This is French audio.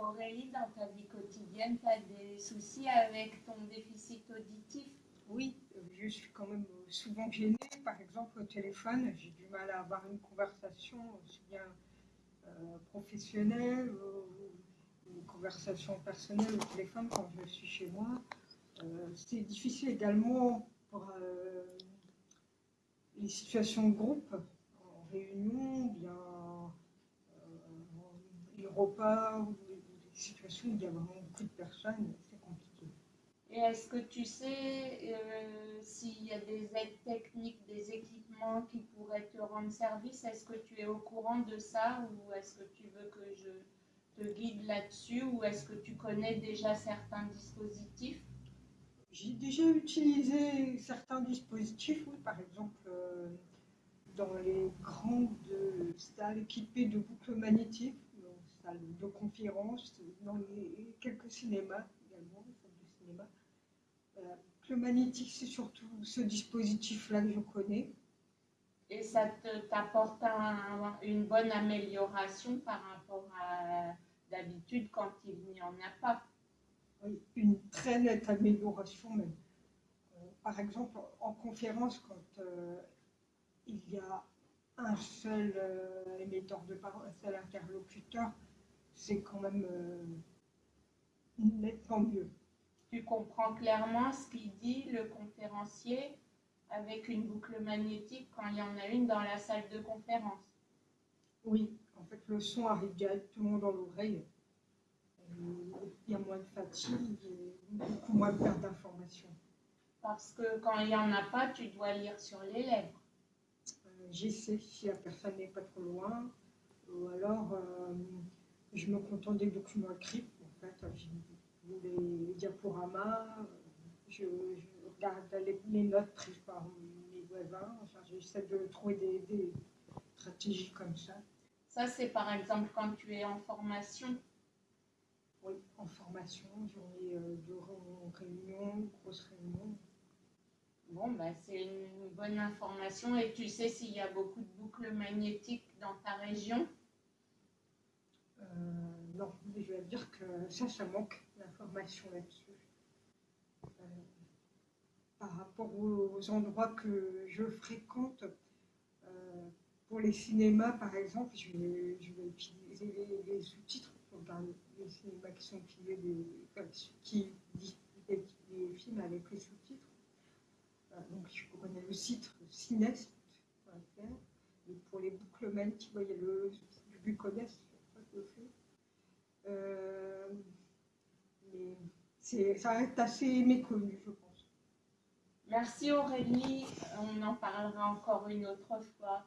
Aurélie, dans ta vie quotidienne, tu as des soucis avec ton déficit auditif? Oui, je suis quand même souvent gênée. Par exemple, au téléphone, j'ai du mal à avoir une conversation aussi bien euh, professionnelle ou une conversation personnelle au téléphone quand je suis chez moi. Euh, c'est difficile également pour euh, les situations de groupe, en réunion, bien les repas situations où il y a vraiment beaucoup de personnes, c'est compliqué. Et est-ce que tu sais euh, s'il y a des aides techniques, des équipements qui pourraient te rendre service Est-ce que tu es au courant de ça ou est-ce que tu veux que je te guide là-dessus ou est-ce que tu connais déjà certains dispositifs? J'ai déjà utilisé certains dispositifs, oui, par exemple euh, dans les grandes salles équipées de boucles magnétiques, de conférences, dans les, quelques cinémas également, de cinéma. Euh, le magnétique, c'est surtout ce dispositif-là que je connais. Et ça t'apporte une bonne amélioration par rapport à d'habitude quand il n'y en a pas? Oui, une très nette amélioration même. Euh, par exemple, en conférence, quand euh, il y a un seul émetteur de parole, un seul interlocuteur, c'est quand même nettement mieux tu comprends clairement ce qu'il dit, le conférencier, avec une boucle magnétique quand il y en a une dans la salle de conférence? Oui, en fait, le son arrive directement dans l'oreille. Il y a moins de fatigue et beaucoup moins de perte d'informations. Parce que quand il n'y en a pas, tu dois lire sur les lèvres. Euh, J'essaie si la personne n'est pas trop loin. Ou alors, euh, je me contente des documents écrits. En fait, les diaporamas, je, regarde les, notes prises par mes voisins, j'essaie de trouver des, stratégies comme ça. Ça, c'est par exemple quand tu es en formation Oui, en formation, journée euh, de réunion, grosse réunion. Bon, bah, c'est une bonne information. Et tu sais s'il y a beaucoup de boucles magnétiques dans ta région? euh, Non, mais je vais dire que ça, ça manque l'information là-dessus. Euh, par rapport aux, endroits que je fréquente, euh, pour les cinémas par exemple, je vais, utiliser les, sous-titres dans les cinémas qui sont utilisés, des, qui diffusent les films avec les sous-titres. Euh, donc je connais le site cinex.fr et pour les boucles tu voyez le, du Buconès, je que le fait. Euh, ça reste assez méconnu, je pense. Merci Aurélie, on en parlera encore une autre fois.